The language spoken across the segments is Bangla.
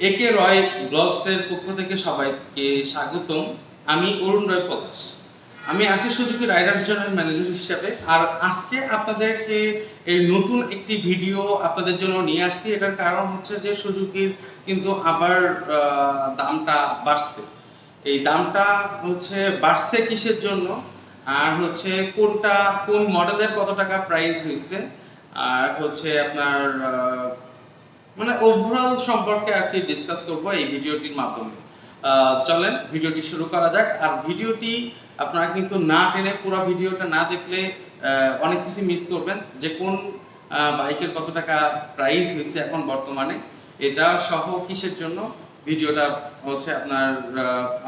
একে রয় ব্লগসের পক্ষ থেকে সবাইকে স্বাগতম। আমি অরুণ রয় পলাশ। আমি আছি সুজুকি, রাইডার্স জনের ম্যানেজার হিসেবে। আর আজকে আপনাদেরকে এই নতুন একটি ভিডিও আপনাদের জন্য নিয়ে আসছি। এটার কারণ হচ্ছে যে সুজুকির কিন্তু আবার দামটা বাড়ছে। এই দামটা হচ্ছে বাড়ছে কিসের জন্য? আর হচ্ছে কোনটা, কোন মডেলের কত টাকা প্রাইস হয়েছে? আর হচ্ছে আপনার মানে ওভারঅল সম্পর্কে আর কি ডিসকাস করব এই ভিডিওটির মাধ্যমে। চলেন, ভিডিওটি শুরু করা যাক। আর ভিডিওটি আপনারা কিন্তু না টেনে পুরো ভিডিওটা না দেখলে অনেক কিছু মিস করবেন। যে কোন বাইকের কত টাকা প্রাইস হয়েছে এখন বর্তমানে, এটা সহ কিসের জন্য ভিডিওটা হচ্ছে আপনার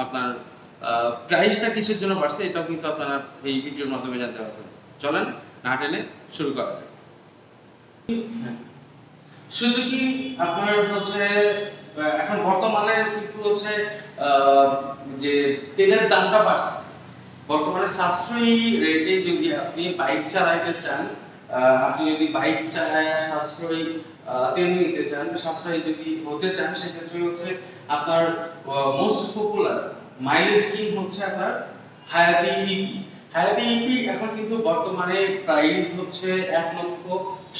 আপনার প্রাইসটা কিসের জন্য বাড়ছে, এটাও কিন্তু আপনারা এই ভিডিওর মাধ্যমে জানতে পারবেন। চলেন, না টেনে শুরু করা যাক। সুজুকি আপনার হচ্ছে এখন বর্তমানে কিন্তু হচ্ছে যে তেলের দামটা বাড়ছে। বর্তমানে সাশ্রয়ী রেটে যদি আপনি বাইক চালাইতে চান আপনি যদি বাইক চালায় সাশ্রয়ী তেল নিতে চান, সাশ্রয়ী যদি হতে চান, সেক্ষেত্রে হচ্ছে আপনার মোস্ট পপুলার মাইলেজ স্কিম হচ্ছে আপনার? হায়াতি ইপি হায়াতি ইপি এখন কিন্তু বর্তমানে প্রাইস হচ্ছে এক লক্ষ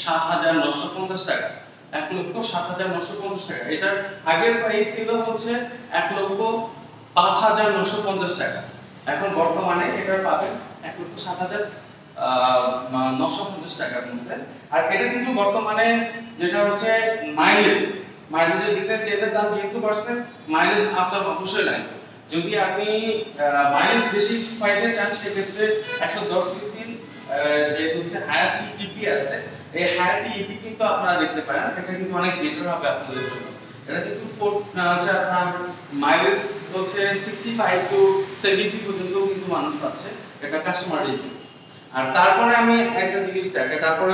সাত হাজার নশো পঞ্চাশ টাকা। এক লক্ষ সাত হাজার নশো পঞ্চাশ টাকা। এটার আগের প্রাইস ছিল হচ্ছে এক লক্ষ পাঁচ হাজার নশো পঞ্চাশ টাকা। এখন বর্তমানে এটা পাবেন এক লক্ষ সাত হাজার নশো পঞ্চাশ টাকার মধ্যে। আর এটা কিন্তু বর্তমানে যেটা হচ্ছে মাইলেজ মাইলেজের দিকে তেলের দাম যেহেতু বাড়ছে মাইলেজ আপনার অবশ্যই লাগবে। যদি আপনি মাইলেজ বেশি পাইতে চান, সেক্ষেত্রে একশো দশ সিসির যে হচ্ছে হায়াতি ইপি আছে এই হায়াতি ইপি কিন্তু আপনারা দেখতে পারেন এটা কিন্তু অনেক বেটার হবে আপনাদের জন্য। এটা কিন্তু হচ্ছে আপনার মাইলেজ হচ্ছে সিক্সটি ফাইভ টু সেভেন্টি পর্যন্ত কিন্তু মানুষ পাচ্ছে এটা কাস্টমার রিভিউ আর তারপরে আমি একটা জিনিস দেখে তারপরে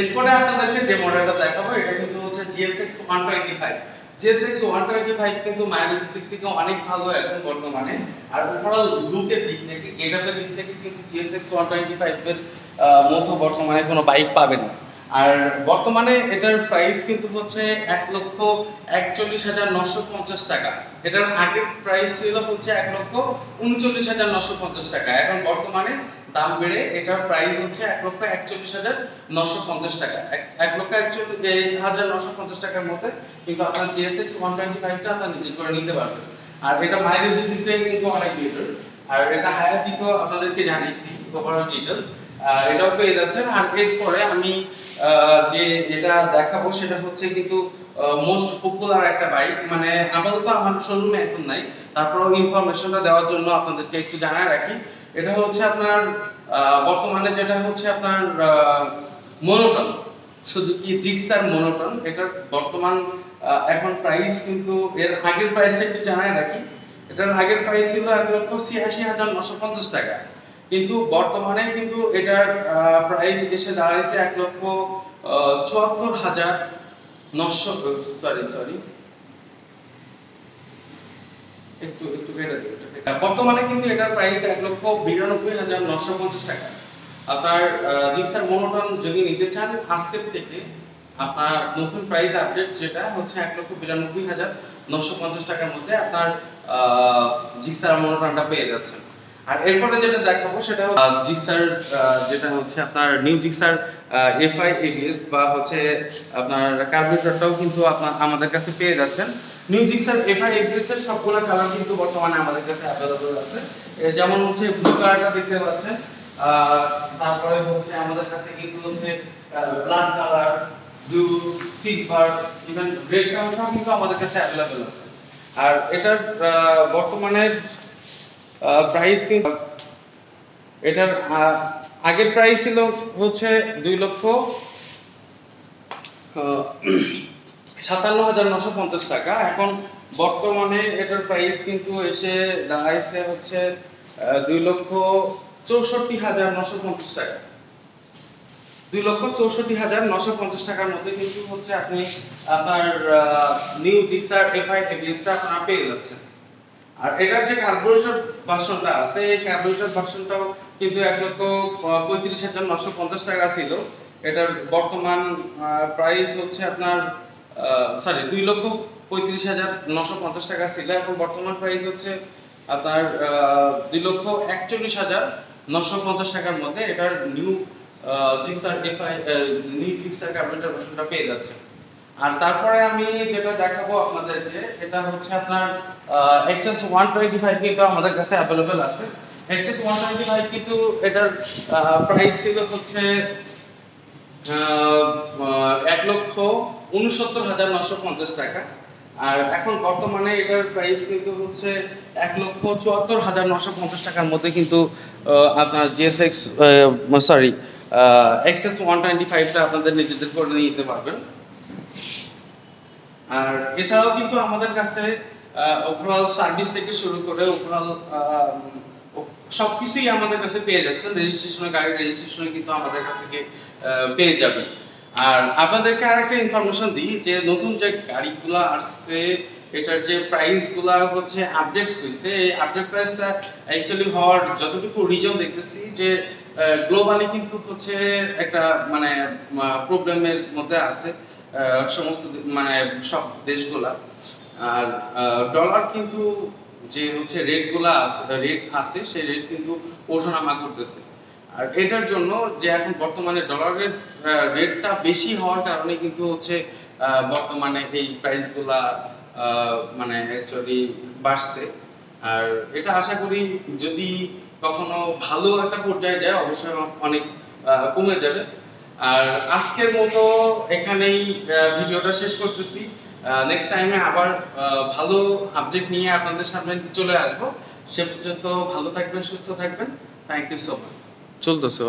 এরপরে আপনাদেরকে যে মডেলটা দেখাবো, এটা কিন্তু হচ্ছে GSX 125 GSX 125 কিন্তু মাইলেজের দিক থেকে অনেক ভালো এখন বর্তমানে। আর ওভারঅল লুকের দিক থেকে গেটআপের দিক থেকে কিন্তু GSX 125 এর মতো বর্তমানে কোনো বাইক পাবেন না। আর বর্তমানে এটার প্রাইস কিন্তু হচ্ছে এক লক্ষ একচল্লিশ হাজার নশো পঞ্চাশ টাকা। এটার আগের প্রাইস ছিল হচ্ছে এক লক্ষ উনচল্লিশ হাজার নশো পঞ্চাশ টাকা। এখন বর্তমানে দাম বেড়ে এটার প্রাইস হচ্ছে এক লক্ষ একচল্লিশ হাজার নশো পঞ্চাশ টাকা। এক- লক্ষ একচল্লিশ হাজার নশো পঞ্চাশ টাকার মধ্যে কিন্তু আপনার জিএসএক্স ওয়ান টোয়েন্টি ফাইভটা আপনার নিজে করে নিতে পারবেন। আর এটা মাইলেজের দিক থেকে কিন্তু অনেক বেটার আর এটা হায়ার দিকেও আপনাদেরকে জানিয়েছি ওভারঅল ডিটেলস এটাও পেয়ে যাচ্ছেন। আর এরপরে আমি যে এটা দেখাবো সেটা হচ্ছে কিন্তু মোস্ট পপুলার একটা বাইক মানে আপাতত আমার শোরুমে এখন নাই। তারপরেও ইনফরমেশনটা দেওয়ার জন্য আপনাদেরকে একটু জানায় রাখি। এটা হচ্ছে আপনার বর্তমানে যেটা হচ্ছে আপনার মনোটন সুজুকি জিক্সার মনোটন এটার বর্তমান এখন প্রাইস কিন্তু এর আগের প্রাইসটা একটু জানায় রাখি। এটার আগের প্রাইস ছিল এক লক্ষ ছিয়াশি হাজার নশো পঞ্চাশ টাকা। কিন্তু বর্তমানে কিন্তু এটার প্রাইস এসে দাঁড়াইছে এক লক্ষ চুয়াত্তর হাজার নশো সরি সরি একটু একটু। বর্তমানে কিন্তু এটার প্রাইস এক লক্ষ বিরানব্বই হাজার নশো পঞ্চাশ টাকা। আপনার জিক্সার মনোটন যদি নিতে চান, আজকের থেকে আপনার নতুন প্রাইস আপডেট যেটা হচ্ছে এক লক্ষ বিরানব্বই হাজার নশো পঞ্চাশ টাকার মধ্যে আপনার জিক্সার মনোটনটা পেয়ে যাচ্ছেন। আর এরপরে যেটা দেখাবো সেটা হচ্ছে জিক্সার যেটা হচ্ছে আপনার নিউ জিক্সার এফআই এবিএস বা হচ্ছে আপনার কার্বোরেটরটাও কিন্তু আপনার আমাদের কাছে পেয়ে যাচ্ছেন। নিউ জিক্সার এফআই এবিএস এর সবগুলো কালার কিন্তু বর্তমানে আমাদের কাছে অ্যাভেলেবল আছে। যেমন হচ্ছে ব্লু কালারটা দেখতে পাচ্ছেন তারপরে হচ্ছে আমাদের কাছে কিন্তু হচ্ছে black colour blue silver even red কালারটাও কিন্তু আমাদের কাছে অ্যাভেলেবল আছে। আর এটার বর্তমানে প্রাইস কিন্তু এটার আগের প্রাইস ছিল হচ্ছে দুই লক্ষ সাতান্ন হাজার নশো পঞ্চাশ টাকা। এখন বর্তমানে এটার প্রাইস কিন্তু এসে দাঁড়াইছে হচ্ছে দুই লক্ষ চৌষট্টি হাজার নশো পঞ্চাশ টাকা। দুই লক্ষ চৌষট্টি হাজার নশো পঞ্চাশ টাকার মধ্যে কিন্তু হচ্ছে আপনি আপনার নিউ জিক্সার এফআই এবিএসটা আপনারা পেয়ে যাচ্ছেন। আর এটার যে কার্বোরেটর ভার্সনটা আছে, এই কার্বোরেটর ভার্সনটাও কিন্তু এক লক্ষ পঁয়ত্রিশ হাজার নশো পঞ্চাশ টাকা ছিল। এটার বর্তমান প্রাইস হচ্ছে আপনার সরি দুই লক্ষ পঁয়ত্রিশ হাজার নশো পঞ্চাশ টাকা ছিল। এখন বর্তমান প্রাইস হচ্ছে আপনার দুই লক্ষ একচল্লিশ হাজার নশো পঞ্চাশ টাকার মধ্যে এটার নিউ জিক্সার ডিফাই নিউ জিক্সার কার্বোরেটর ভার্সনটা পেয়ে যাচ্ছে। আর তারপরে আমি যেটা দেখাবো আপনাদেরকে, এটা হচ্ছে আপনার এক্সএস ওয়ান টোয়েন্টি ফাইভ কিন্তু আমাদের কাছে অ্যাভেলেবেল আছে। এক্সএস ওয়ান টোয়েন্টি ফাইভ কিন্তু এটার প্রাইস ছিল হচ্ছে এক লক্ষ উনসত্তর হাজার নশো পঞ্চাশ টাকা। আর এখন বর্তমানে এটার প্রাইস কিন্তু হচ্ছে এক লক্ষ চুয়াত্তর হাজার নশো পঞ্চাশ টাকার মধ্যে কিন্তু আপনার GSX sorry XS one twenty ফাইভটা আপনাদের নিজেদের করে নিতে পারবেন। আর এছাড়াও কিন্তু আমাদের কাছে ওভারঅল সার্ভিস থেকে শুরু করে ওভারঅল সবকিছুই আমাদের কাছে পেয়ে যাচ্ছেন রেজিস্ট্রেশনের গাড়ির রেজিস্ট্রেশনে কিন্তু আমাদের কাছ থেকে পেয়ে যাবেন আর আপনাদেরকে আরেকটা ইনফরমেশন দিই, যে নতুন যে গাড়িগুলো আসছে, এটার যে প্রাইসগুলা হচ্ছে আপডেট হয়েছে। এই আপডেট প্রাইসটা অ্যাকচুয়ালি হওয়ার যতটুকু রিজন দেখতেছি, যে গ্লোবালি কিন্তু হচ্ছে একটা মানে প্রবলেমের মধ্যে আছে। সমস্ত মানে সব দেশগুলা। আর ডলার কিন্তু যে হচ্ছে রেটগুলা আছে রেট আছে সেই রেট কিন্তু ওঠানামা করতেছে। আর এটার জন্য যে এখন বর্তমানে ডলারের রেটটা বেশি হওয়ার কারণে কিন্তু হচ্ছে বর্তমানে এই প্রাইসগুলা আহ, মানে অ্যাকচুয়ালি বাড়ছে। আর এটা আশা করি যদি কখনো ভালো একটা পর্যায়ে যায় অবশ্যই অনেক কমে যাবে। আর আজকের মতো এখানেই ভিডিওটা শেষ করতেছি। নেক্সট টাইমে আবার ভালো আপডেট নিয়ে আপনাদের সামনে চলে আসব। সে পর্যন্ত ভালো থাকবেন, সুস্থ থাকবেন। থ্যাংক ইউ সো মাচ চলতেছে